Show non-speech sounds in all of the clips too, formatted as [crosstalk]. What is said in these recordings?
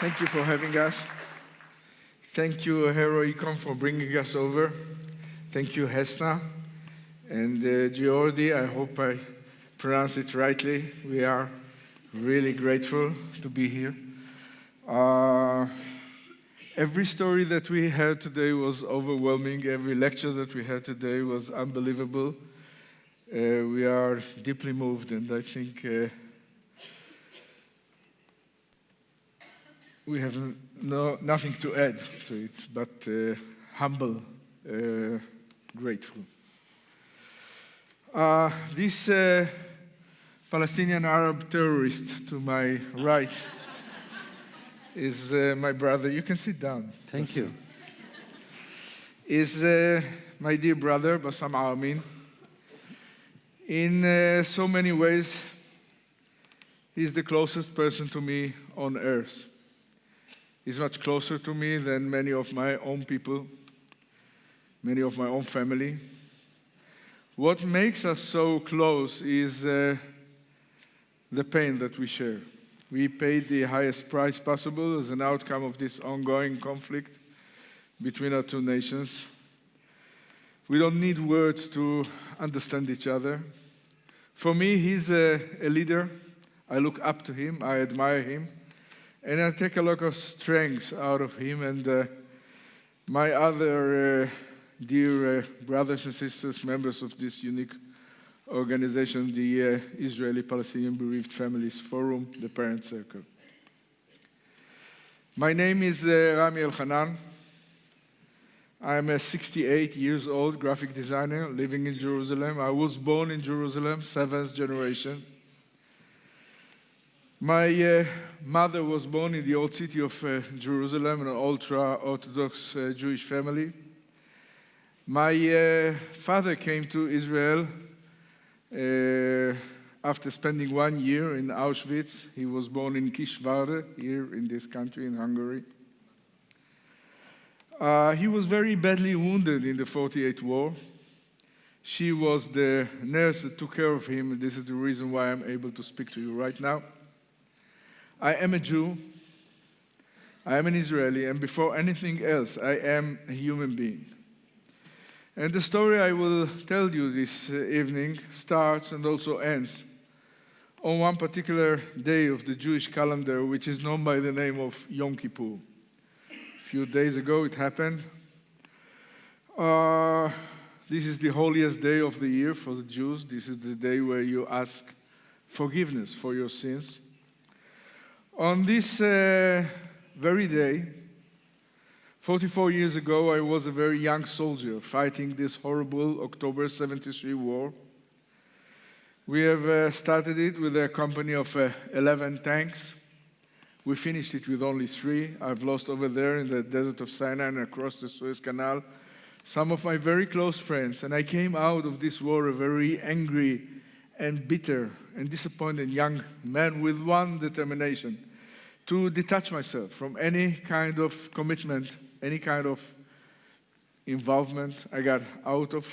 Thank you for having us. Thank you, Heroicon, for bringing us over. Thank you, Hesna. And uh, Geordi, I hope I pronounce it rightly. We are really grateful to be here. Uh, every story that we had today was overwhelming. Every lecture that we had today was unbelievable. Uh, we are deeply moved, and I think uh, we have no, nothing to add to it, but uh, humble, uh, grateful. Uh, this uh, Palestinian Arab terrorist to my right [laughs] is uh, my brother. You can sit down. Thank you. Is uh, my dear brother, Bassam Aramin. In so many ways, he's the closest person to me on earth. He's much closer to me than many of my own people, many of my own family. What makes us so close is uh, the pain that we share. We paid the highest price possible as an outcome of this ongoing conflict between our two nations. We don't need words to understand each other. For me, he's a, a leader. I look up to him, I admire him. And I take a lot of strength out of him and uh, my other uh, dear uh, brothers and sisters, members of this unique organization, the uh, Israeli Palestinian Bereaved Families Forum, the Parent Circle. My name is uh, Rami Elchanan. I'm a 68 years old graphic designer living in Jerusalem. I was born in Jerusalem, seventh generation. My uh, mother was born in the old city of uh, Jerusalem, an ultra-Orthodox uh, Jewish family. My uh, father came to Israel uh, after spending one year in Auschwitz. He was born in Kisvárda, here in this country, in Hungary. Uh, he was very badly wounded in the 48 war. She was the nurse that took care of him. This is the reason why I'm able to speak to you right now. I am a Jew, I am an Israeli, and before anything else, I am a human being. And the story I will tell you this uh, evening starts and also ends on one particular day of the Jewish calendar, which is known by the name of Yom Kippur. A few days ago it happened. Uh, this is the holiest day of the year for the Jews. This is the day where you ask forgiveness for your sins. On this uh, very day, 44 years ago, I was a very young soldier fighting this horrible October 73 war. We have uh, started it with a company of uh, 11 tanks. We finished it with only three. I've lost over there in the desert of Sinai and across the Suez Canal some of my very close friends. And I came out of this war a very angry and bitter and disappointed young man with one determination to detach myself from any kind of commitment, any kind of involvement. I got out of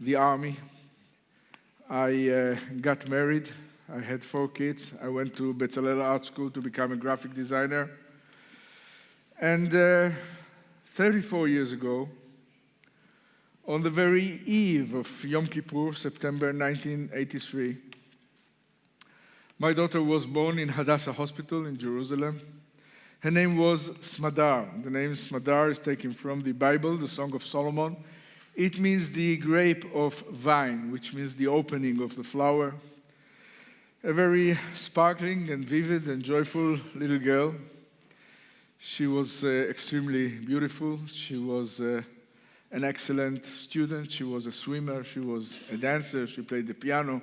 the army. I uh, got married. I had four kids. I went to Bezalel Art School to become a graphic designer. And uh, 34 years ago, on the very eve of Yom Kippur, September 1983, my daughter was born in Hadassah Hospital in Jerusalem. Her name was Smadar. The name Smadar is taken from the Bible, the Song of Solomon. It means the grape of vine, which means the opening of the flower. A very sparkling and vivid and joyful little girl. She was uh, extremely beautiful. She was uh, an excellent student. She was a swimmer. She was a dancer. She played the piano.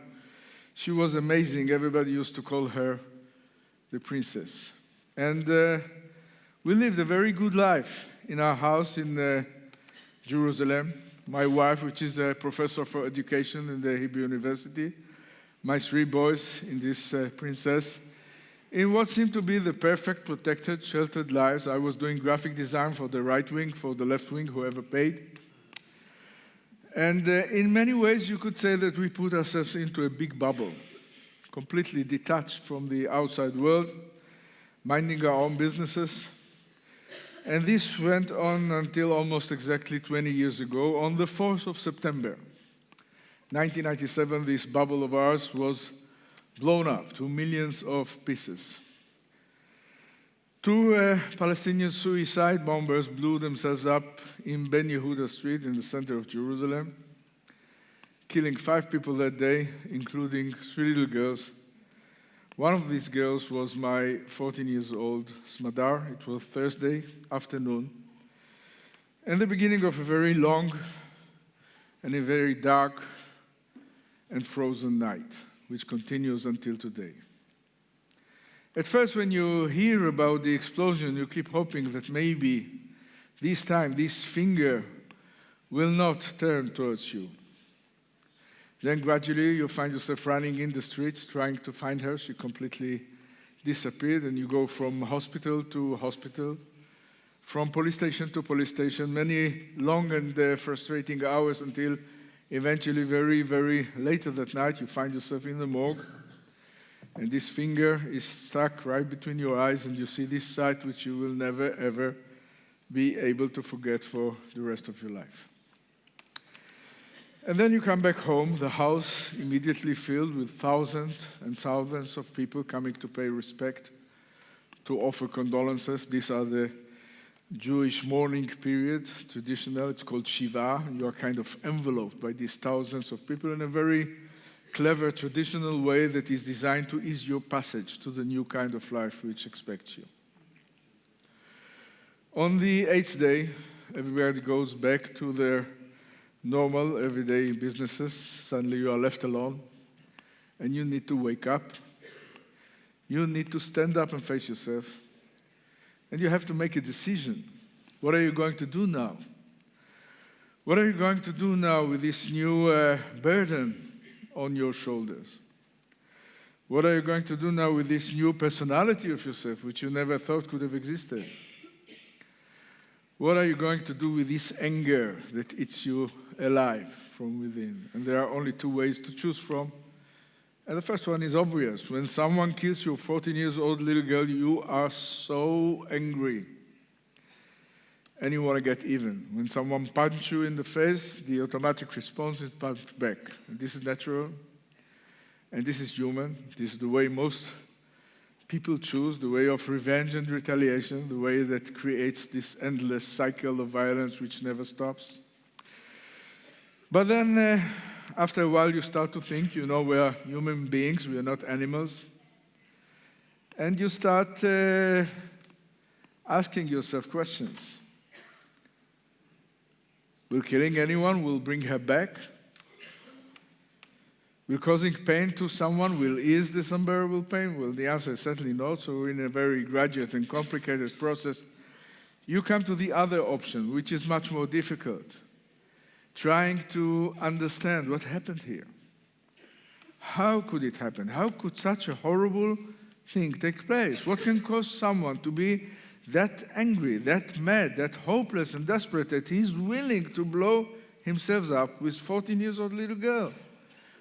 She was amazing. Everybody used to call her the princess. And uh, we lived a very good life in our house in uh, Jerusalem. My wife, which is a professor for education in the Hebrew University, my three boys in this uh, princess. In what seemed to be the perfect, protected, sheltered lives, I was doing graphic design for the right wing, for the left wing, whoever paid. And uh, in many ways, you could say that we put ourselves into a big bubble, completely detached from the outside world. minding our own businesses. And this went on until almost exactly 20 years ago, on the 4th of September. 1997, this bubble of ours was blown up to millions of pieces. Two uh, Palestinian suicide bombers blew themselves up in Ben Yehuda Street in the center of Jerusalem, killing five people that day, including three little girls. One of these girls was my 14 years old Smadar. It was Thursday afternoon, and the beginning of a very long and a very dark and frozen night, which continues until today. At first, when you hear about the explosion, you keep hoping that maybe this time this finger will not turn towards you. Then gradually you find yourself running in the streets trying to find her. She completely disappeared, and you go from hospital to hospital, from police station to police station, many long and uh, frustrating hours until eventually, very, very late at that night, you find yourself in the morgue and this finger is stuck right between your eyes, and you see this sight which you will never ever be able to forget for the rest of your life. And then you come back home, the house immediately filled with thousands and thousands of people coming to pay respect, to offer condolences. These are the Jewish mourning period, traditional, it's called Shiva. You are kind of enveloped by these thousands of people in a very clever, traditional way that is designed to ease your passage to the new kind of life which expects you. On the eighth day, everybody goes back to their normal, everyday businesses. Suddenly you are left alone and you need to wake up. You need to stand up and face yourself. And you have to make a decision. What are you going to do now? What are you going to do now with this new uh, burden on your shoulders. What are you going to do now with this new personality of yourself, which you never thought could have existed? What are you going to do with this anger that eats you alive from within? And there are only two ways to choose from. And the first one is obvious. When someone kills your 14 years old little girl, you are so angry and you want to get even. When someone punches you in the face, the automatic response is punch back. This is natural, and this is human. This is the way most people choose, the way of revenge and retaliation, the way that creates this endless cycle of violence which never stops. But then, uh, after a while, you start to think, you know, we are human beings, we are not animals. And you start uh, asking yourself questions. Will killing anyone will bring her back? Will causing pain to someone will ease this unbearable pain? Well, the answer is certainly not. So, we're in a very gradual and complicated process, you come to the other option, which is much more difficult trying to understand what happened here. How could it happen? How could such a horrible thing take place? What can cause someone to be that angry, that mad, that hopeless and desperate that he's willing to blow himself up with 14 years old little girl.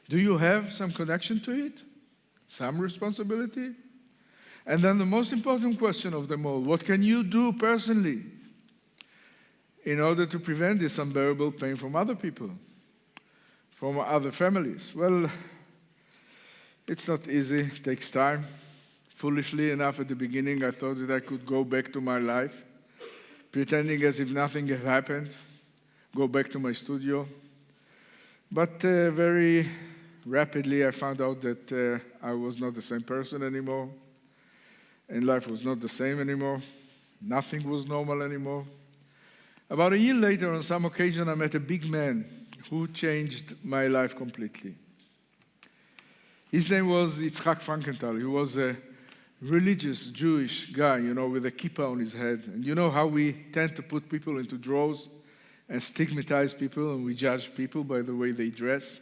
Do you have some connection to it? Some responsibility? And then the most important question of them all, what can you do personally in order to prevent this unbearable pain from other people, from other families? Well, it's not easy, it takes time. Foolishly enough, at the beginning, I thought that I could go back to my life, pretending as if nothing had happened, go back to my studio. But uh, very rapidly, I found out that uh, I was not the same person anymore, and life was not the same anymore. Nothing was normal anymore. About a year later, on some occasion, I met a big man who changed my life completely. His name was Yitzhak Frankenthal. He was a religious Jewish guy, you know, with a kippah on his head. And you know how we tend to put people into drawers and stigmatize people and we judge people by the way they dress.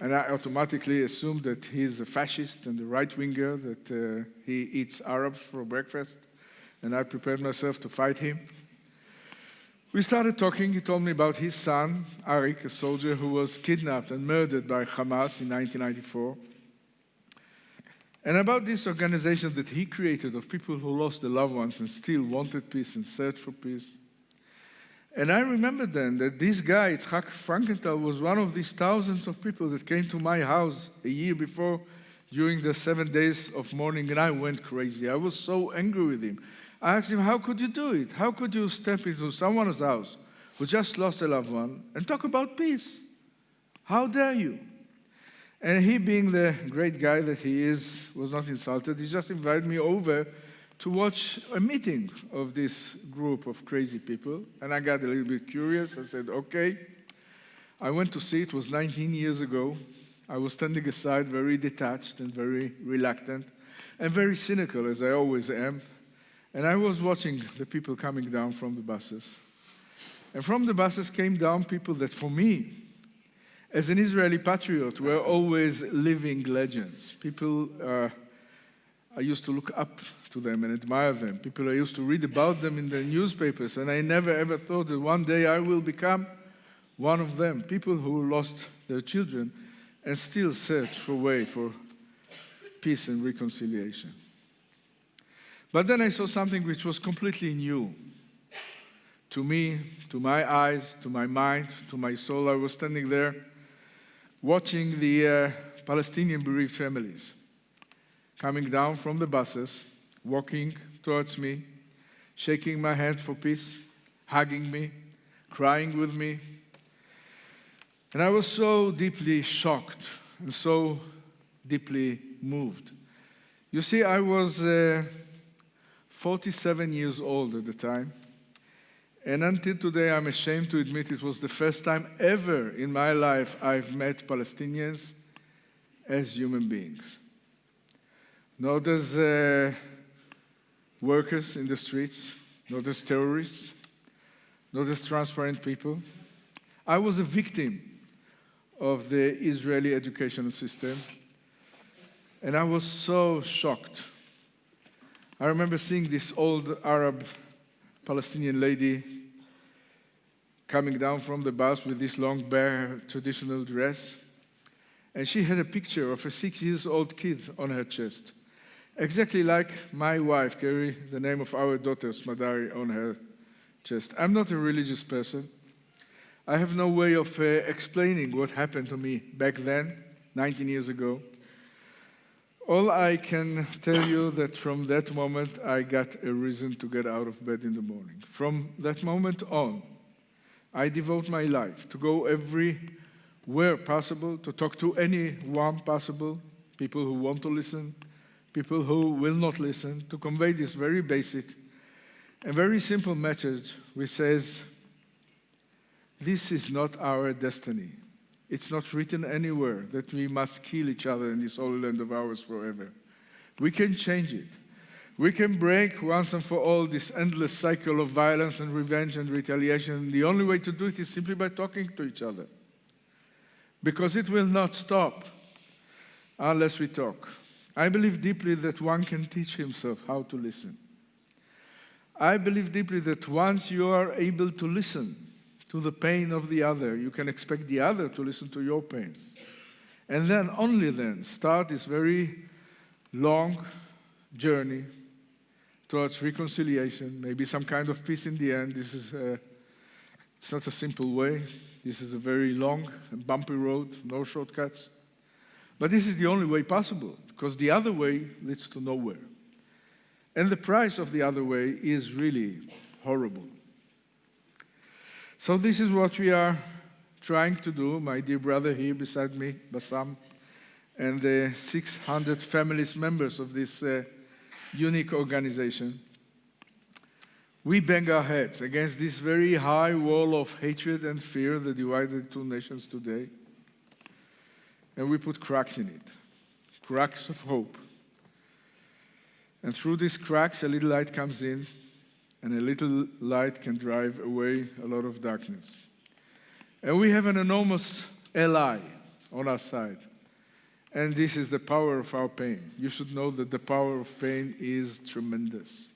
And I automatically assumed that he's a fascist and a right winger, that uh, he eats Arabs for breakfast. And I prepared myself to fight him. We started talking. He told me about his son, Arik, a soldier who was kidnapped and murdered by Hamas in 1994. And about this organization that he created of people who lost their loved ones and still wanted peace and searched for peace. And I remember then that this guy, Itzhak Frankenthal, was one of these thousands of people that came to my house a year before during the seven days of mourning, and I went crazy. I was so angry with him. I asked him, How could you do it? How could you step into someone's house who just lost a loved one and talk about peace? How dare you? And he, being the great guy that he is, was not insulted. He just invited me over to watch a meeting of this group of crazy people. And I got a little bit curious. I said, okay. I went to see it, was 19 years ago. I was standing aside, very detached and very reluctant, and very cynical, as I always am. And I was watching the people coming down from the buses. And from the buses came down people that, for me, as an Israeli patriot, we're always living legends. People uh, I used to look up to them and admire them. People I used to read about them in the newspapers, and I never ever thought that one day I will become one of them. People who lost their children and still search for a way for peace and reconciliation. But then I saw something which was completely new to me, to my eyes, to my mind, to my soul. I was standing there watching the uh, Palestinian bereaved families coming down from the buses, walking towards me, shaking my hand for peace, hugging me, crying with me. And I was so deeply shocked and so deeply moved. You see, I was uh, 47 years old at the time. And until today, I'm ashamed to admit it was the first time ever in my life I've met Palestinians as human beings. Not as uh, workers in the streets, not as terrorists, not as transparent people. I was a victim of the Israeli educational system, and I was so shocked. I remember seeing this old Arab Palestinian lady coming down from the bus with this long bare traditional dress. And she had a picture of a six years old kid on her chest, exactly like my wife carry the name of our daughter, Smadari, on her chest. I'm not a religious person. I have no way of uh, explaining what happened to me back then, 19 years ago. All I can tell you that from that moment, I got a reason to get out of bed in the morning. From that moment on, I devote my life to go everywhere possible, to talk to anyone possible, people who want to listen, people who will not listen, to convey this very basic and very simple message which says, this is not our destiny. It's not written anywhere that we must kill each other in this holy land of ours forever. We can change it. We can break once and for all this endless cycle of violence and revenge and retaliation. The only way to do it is simply by talking to each other. Because it will not stop unless we talk. I believe deeply that one can teach himself how to listen. I believe deeply that once you are able to listen, to the pain of the other. You can expect the other to listen to your pain. And then, only then, start this very long journey towards reconciliation, maybe some kind of peace in the end. This is a, it's not a simple way. This is a very long and bumpy road, no shortcuts. But this is the only way possible, because the other way leads to nowhere. And the price of the other way is really horrible. So this is what we are trying to do, my dear brother here beside me, Bassam, and the 600 families members of this uh, unique organization. We bang our heads against this very high wall of hatred and fear that divided two nations today. And we put cracks in it, cracks of hope. And through these cracks, a little light comes in and a little light can drive away a lot of darkness. And we have an enormous ally on our side. And this is the power of our pain. You should know that the power of pain is tremendous.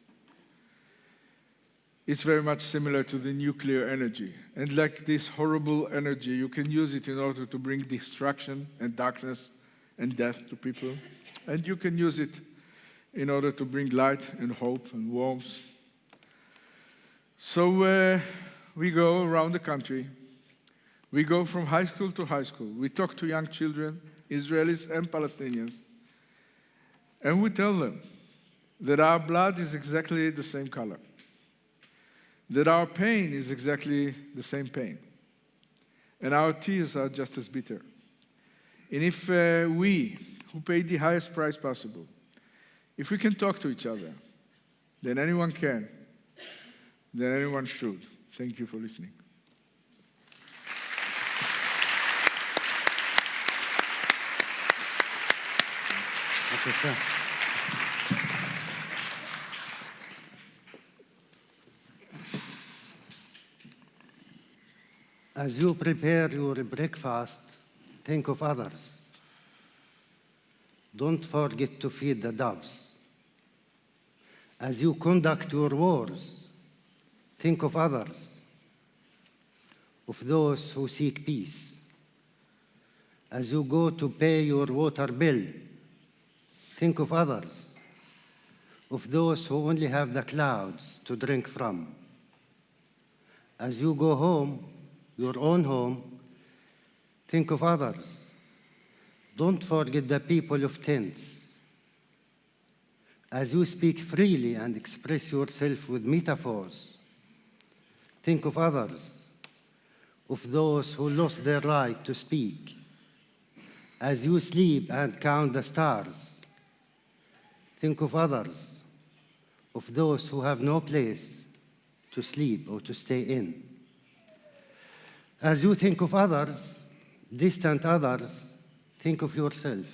It's very much similar to the nuclear energy. And like this horrible energy, you can use it in order to bring destruction and darkness and death to people. And you can use it in order to bring light and hope and warmth. So uh, we go around the country. We go from high school to high school. We talk to young children, Israelis and Palestinians, and we tell them that our blood is exactly the same color, that our pain is exactly the same pain, and our tears are just as bitter. And if uh, we, who paid the highest price possible, if we can talk to each other, then anyone can, than anyone should. Thank you for listening. Okay, sir. As you prepare your breakfast, think of others. Don't forget to feed the doves. As you conduct your wars, think of others, of those who seek peace. As you go to pay your water bill, Think of others, of those who only have the clouds to drink from. As you go home, your own home, think of others. Don't forget the people of tents. As you speak freely and express yourself with metaphors, think of others, of those who lost their right to speak. As you sleep and count the stars, Think of others, of those who have no place to sleep or to stay in. As you think of others, distant others, think of yourself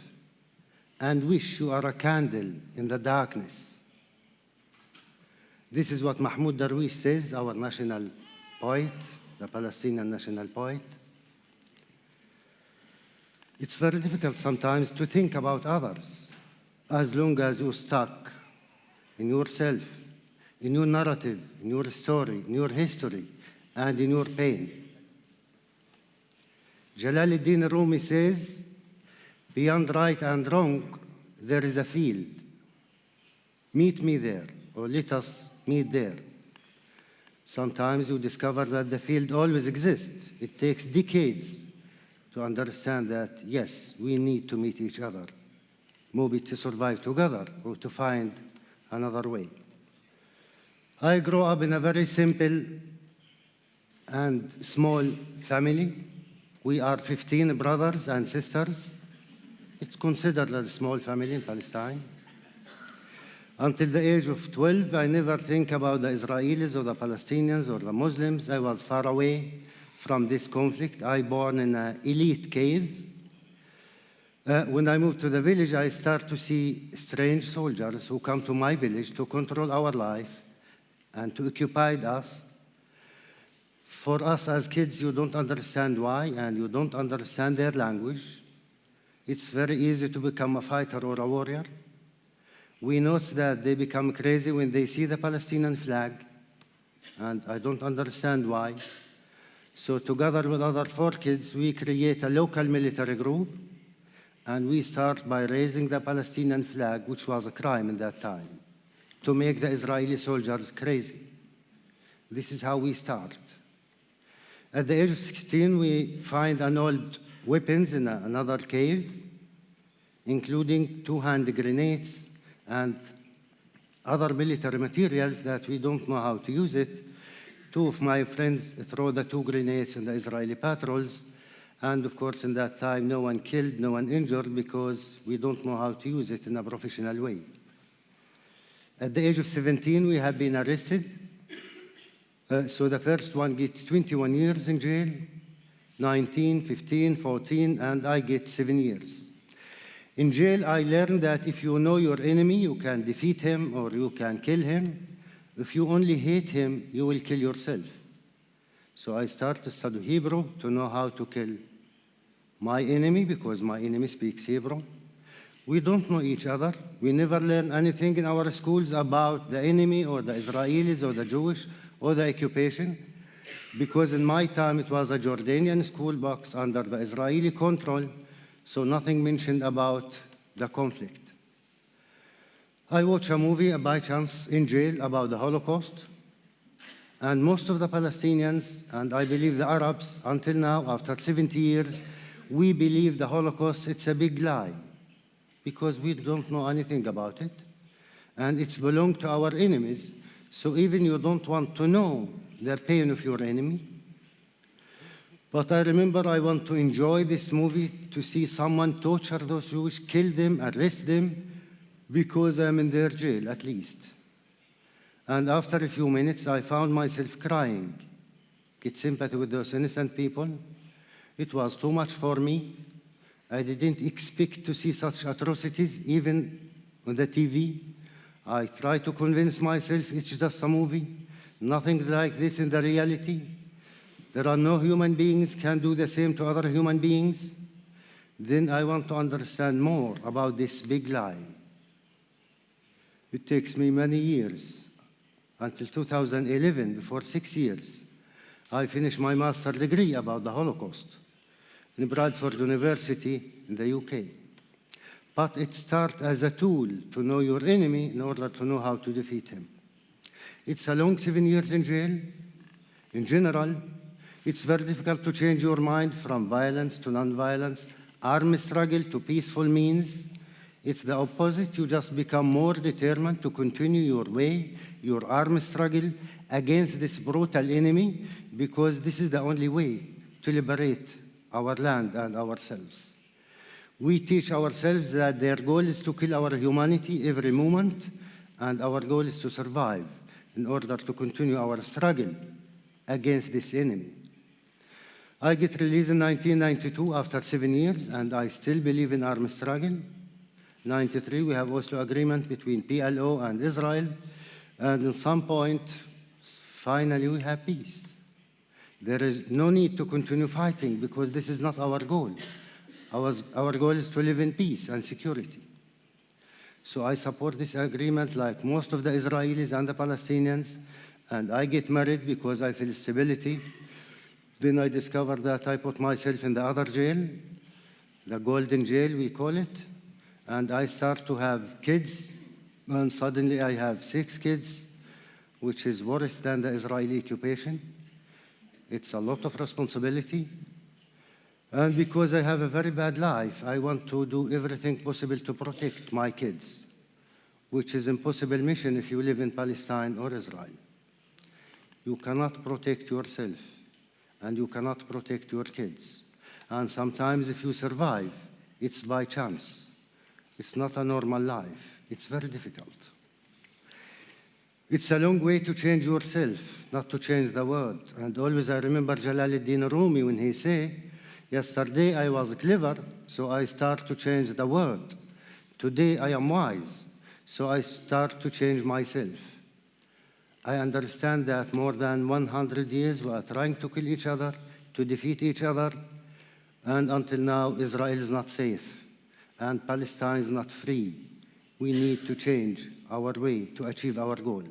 and wish you are a candle in the darkness. This is what Mahmoud Darwish says, our national the Palestinian national poet. It's very difficult sometimes to think about others as long as you're stuck in yourself, in your narrative, in your story, in your history, and in your pain. Jalaluddin Rumi says, beyond right and wrong, there is a field. Meet me there, or let us meet there. Sometimes you discover that the field always exists. It takes decades to understand that, yes, we need to meet each other maybe to survive together or to find another way. I grew up in a very simple and small family. We are 15 brothers and sisters. It's considered a small family in Palestine. Until the age of 12, I never think about the Israelis or the Palestinians or the Muslims. I was far away from this conflict. I born in an elite cave uh, when I moved to the village, I start to see strange soldiers who come to my village to control our life and to occupy us. For us as kids, you don't understand why and you don't understand their language. It's very easy to become a fighter or a warrior. We notice that they become crazy when they see the Palestinian flag, and I don't understand why. So together with other four kids, we create a local military group and we start by raising the Palestinian flag, which was a crime in that time, to make the Israeli soldiers crazy. This is how we start. At the age of 16, we find an old weapons in a, another cave, including two hand grenades and other military materials that we don't know how to use it. Two of my friends throw the two grenades in the Israeli patrols, and of course, in that time, no one killed, no one injured because we don't know how to use it in a professional way. At the age of 17, we have been arrested. Uh, so the first one gets 21 years in jail, 19, 15, 14, and I get seven years. In jail, I learned that if you know your enemy, you can defeat him or you can kill him. If you only hate him, you will kill yourself. So I start to study Hebrew to know how to kill my enemy because my enemy speaks Hebrew. We don't know each other. We never learn anything in our schools about the enemy or the Israelis or the Jewish or the occupation because in my time it was a Jordanian school box under the Israeli control. So nothing mentioned about the conflict. I watched a movie by chance in jail about the Holocaust, and most of the Palestinians, and I believe the Arabs, until now, after 70 years, we believe the Holocaust, it's a big lie, because we don't know anything about it, and it's belonged to our enemies, so even you don't want to know the pain of your enemy. But I remember I want to enjoy this movie to see someone torture those Jews, kill them, arrest them, because I'm in their jail at least. And after a few minutes, I found myself crying. Get sympathy with those innocent people. It was too much for me. I didn't expect to see such atrocities, even on the TV. I tried to convince myself it's just a movie, nothing like this in the reality. There are no human beings can do the same to other human beings. Then I want to understand more about this big lie. It takes me many years, until 2011, before six years, I finished my master's degree about the Holocaust in Bradford University in the UK. But it starts as a tool to know your enemy in order to know how to defeat him. It's a long seven years in jail. In general, it's very difficult to change your mind from violence to non-violence, armed struggle to peaceful means. It's the opposite. You just become more determined to continue your way, your armed struggle against this brutal enemy, because this is the only way to liberate our land and ourselves. We teach ourselves that their goal is to kill our humanity every moment, and our goal is to survive in order to continue our struggle against this enemy. I get released in 1992 after seven years, and I still believe in armed struggle. 93, we have Oslo agreement between PLO and Israel, and at some point, finally we have peace. There is no need to continue fighting because this is not our goal. Our, our goal is to live in peace and security. So I support this agreement like most of the Israelis and the Palestinians, and I get married because I feel stability. Then I discovered that I put myself in the other jail, the golden jail we call it, and I start to have kids, and suddenly I have six kids, which is worse than the Israeli occupation. It's a lot of responsibility. And because I have a very bad life, I want to do everything possible to protect my kids, which is impossible mission if you live in Palestine or Israel. You cannot protect yourself, and you cannot protect your kids. And sometimes if you survive, it's by chance. It's not a normal life. It's very difficult. It's a long way to change yourself, not to change the world. And always I remember Jalaluddin Rumi when he said, Yesterday I was clever, so I start to change the world. Today I am wise, so I start to change myself. I understand that more than 100 years we are trying to kill each other, to defeat each other, and until now Israel is not safe and Palestine is not free. We need to change our way to achieve our goal.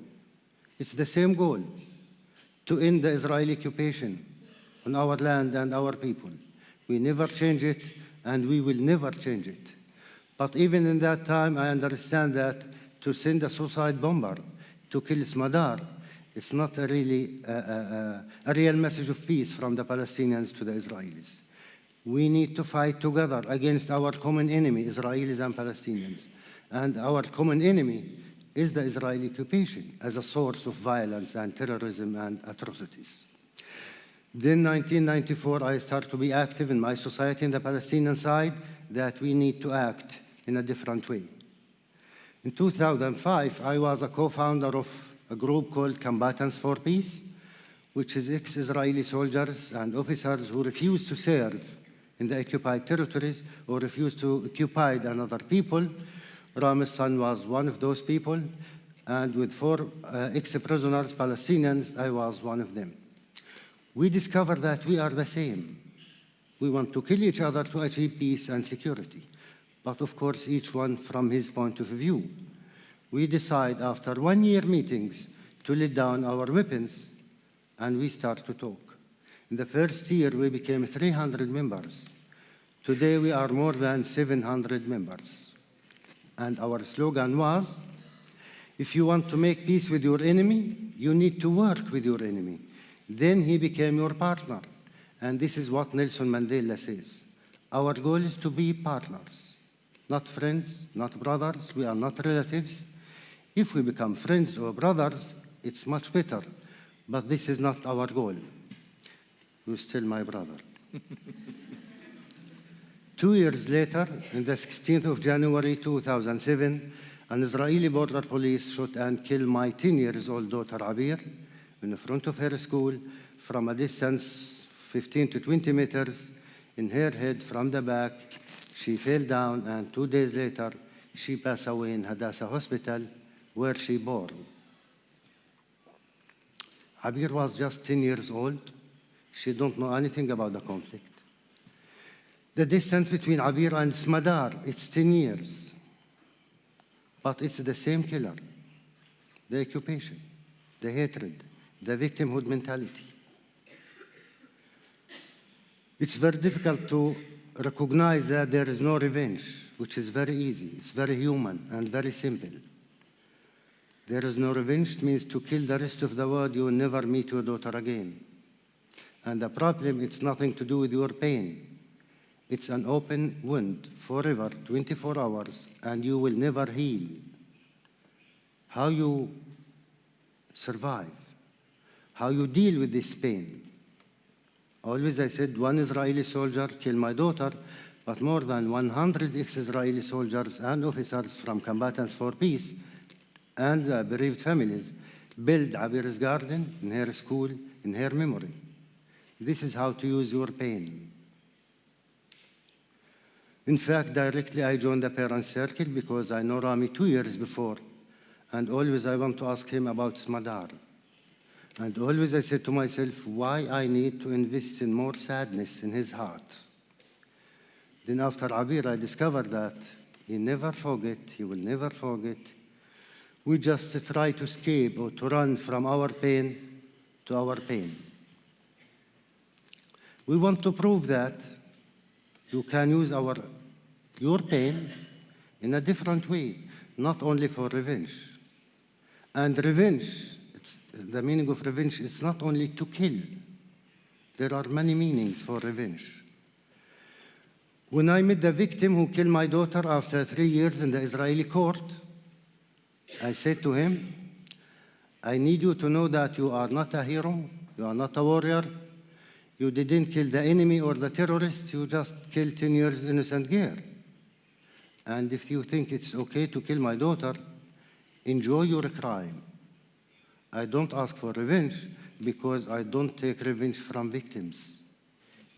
It's the same goal to end the Israeli occupation on our land and our people. We never change it, and we will never change it. But even in that time, I understand that to send a suicide bomber to kill Smadar, it's not a really uh, a real message of peace from the Palestinians to the Israelis. We need to fight together against our common enemy, Israelis and Palestinians. And our common enemy is the Israeli occupation as a source of violence and terrorism and atrocities. Then 1994, I started to be active in my society in the Palestinian side that we need to act in a different way. In 2005, I was a co-founder of a group called Combatants for Peace, which is ex-Israeli soldiers and officers who refuse to serve in the occupied territories or refuse to occupy another people. Ram's son was one of those people, and with four uh, ex-prisoners, Palestinians, I was one of them we discovered that we are the same. We want to kill each other to achieve peace and security, but of course, each one from his point of view. We decide after one year meetings to lay down our weapons and we start to talk. In the first year, we became 300 members. Today we are more than 700 members. And our slogan was, if you want to make peace with your enemy, you need to work with your enemy. Then he became your partner. And this is what Nelson Mandela says. Our goal is to be partners, not friends, not brothers. We are not relatives. If we become friends or brothers, it's much better. But this is not our goal. You're still my brother. [laughs] Two years later, on the 16th of January 2007, an Israeli border police shot and killed my 10 years old daughter Abir in front of her school from a distance 15 to 20 meters in her head from the back. She fell down and two days later she passed away in Hadassah Hospital where she born. Abir was just 10 years old. She don't know anything about the conflict. The distance between Abir and Smadar, it's 10 years. But it's the same killer. The occupation, the hatred, the victimhood mentality. It's very difficult to recognize that there is no revenge, which is very easy. It's very human and very simple. There is no revenge means to kill the rest of the world, you will never meet your daughter again. And the problem, it's nothing to do with your pain. It's an open wound forever, 24 hours, and you will never heal. How you survive, how you deal with this pain. Always I said, one Israeli soldier killed my daughter, but more than 100 ex-Israeli soldiers and officers from Combatants for Peace and uh, bereaved families build Abir's garden in her school in her memory. This is how to use your pain. In fact, directly I joined the parent circle because I know Rami two years before, and always I want to ask him about Smadar. And always I said to myself, why I need to invest in more sadness in his heart. Then after Abir, I discovered that he never forget, he will never forget. We just try to escape or to run from our pain to our pain. We want to prove that you can use our, your pain in a different way, not only for revenge. And revenge, the meaning of revenge is not only to kill. There are many meanings for revenge. When I met the victim who killed my daughter after three years in the Israeli court, I said to him, I need you to know that you are not a hero, you are not a warrior, you didn't kill the enemy or the terrorist, you just killed 10 years innocent girl. And if you think it's okay to kill my daughter, enjoy your crime. I don't ask for revenge because I don't take revenge from victims.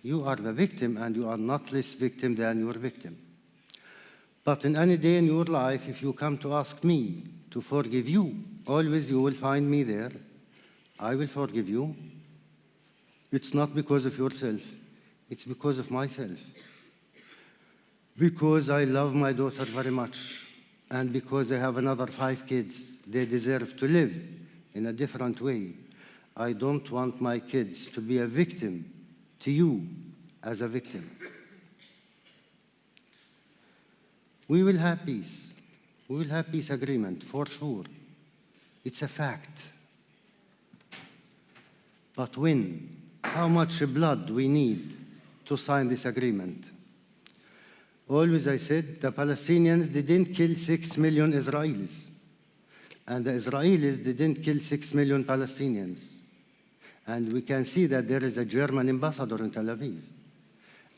You are the victim and you are not less victim than your victim. But in any day in your life, if you come to ask me to forgive you, always you will find me there. I will forgive you. It's not because of yourself, it's because of myself. Because I love my daughter very much, and because I have another five kids, they deserve to live in a different way. I don't want my kids to be a victim to you as a victim. We will have peace. We will have peace agreement for sure. It's a fact. But when? How much blood we need to sign this agreement? Always I said the Palestinians didn't kill six million Israelis, and the Israelis didn't kill six million Palestinians. And we can see that there is a German ambassador in Tel Aviv,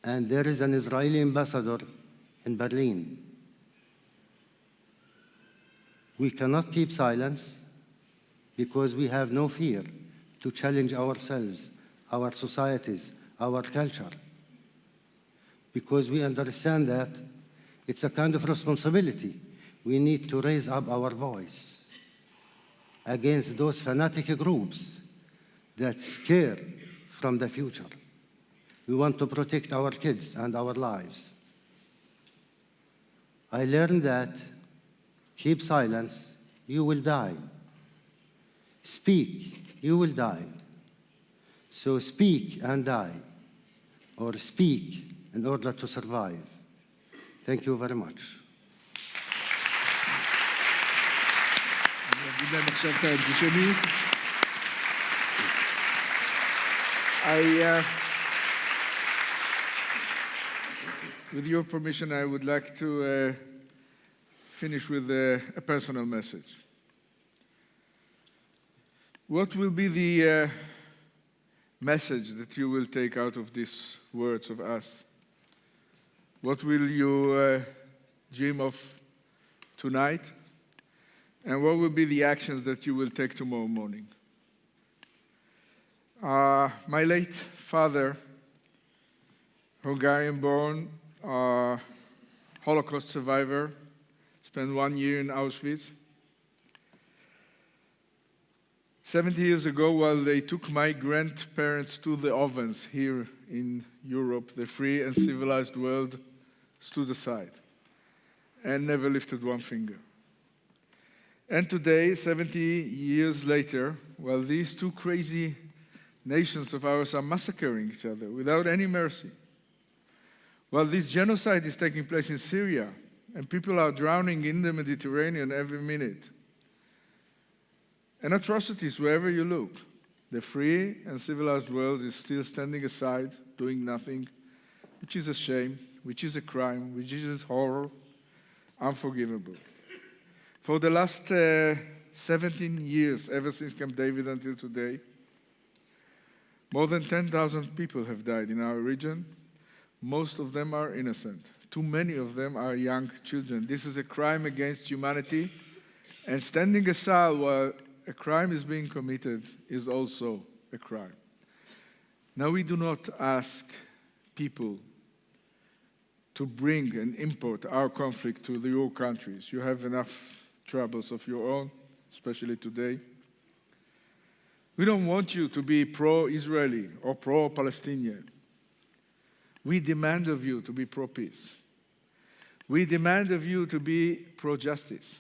and there is an Israeli ambassador in Berlin. We cannot keep silence because we have no fear to challenge ourselves, our societies, our culture. Because we understand that it's a kind of responsibility. We need to raise up our voice against those fanatic groups that scare from the future. We want to protect our kids and our lives. I learned that keep silence, you will die. Speak, you will die. So speak and die, or speak in order to survive. Thank you very much. Madame Chantal I, uh, with your permission, I would like to uh, finish with a, a, personal message. What will be the uh, message that you will take out of these words of us? What will you uh, dream of tonight? And what will be the actions that you will take tomorrow morning? Uh, my late father, Hungarian born, uh, Holocaust survivor, spent one year in Auschwitz. 70 years ago, while they took my grandparents to the ovens here in Europe, the free and civilized world stood aside and never lifted one finger. And today, 70 years later, while these two crazy nations of ours are massacring each other without any mercy, while this genocide is taking place in Syria and people are drowning in the Mediterranean every minute, and atrocities wherever you look, the free and civilized world is still standing aside, doing nothing, which is a shame, which is a crime, which is horror, unforgivable. For the last uh, 17 years, ever since Camp David until today, more than 10,000 people have died in our region. Most of them are innocent. Too many of them are young children. This is a crime against humanity, and standing aside while a crime is being committed is also a crime. Now, we do not ask people to bring and import our conflict to the, your countries. You have enough troubles of your own, especially today. We don't want you to be pro Israeli or pro Palestinian. We demand of you to be pro peace. We demand of you to be pro justice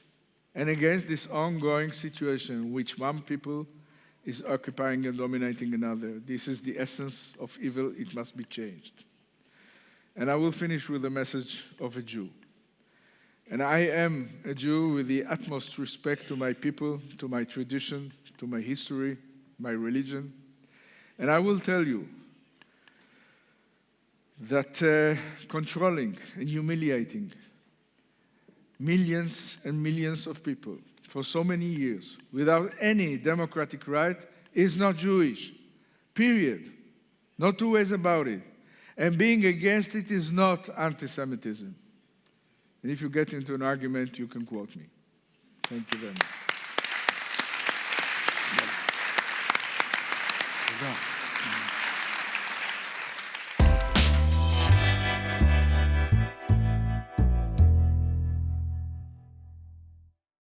and against this ongoing situation in which one people is occupying and dominating another. This is the essence of evil. It must be changed. And I will finish with the message of a Jew. And I am a Jew with the utmost respect to my people, to my tradition, to my history, my religion. And I will tell you that uh, controlling and humiliating millions and millions of people for so many years without any democratic right is not Jewish. Period. No two ways about it. And being against it is not anti Semitism. And if you get into an argument, you can quote me. Thank you very much.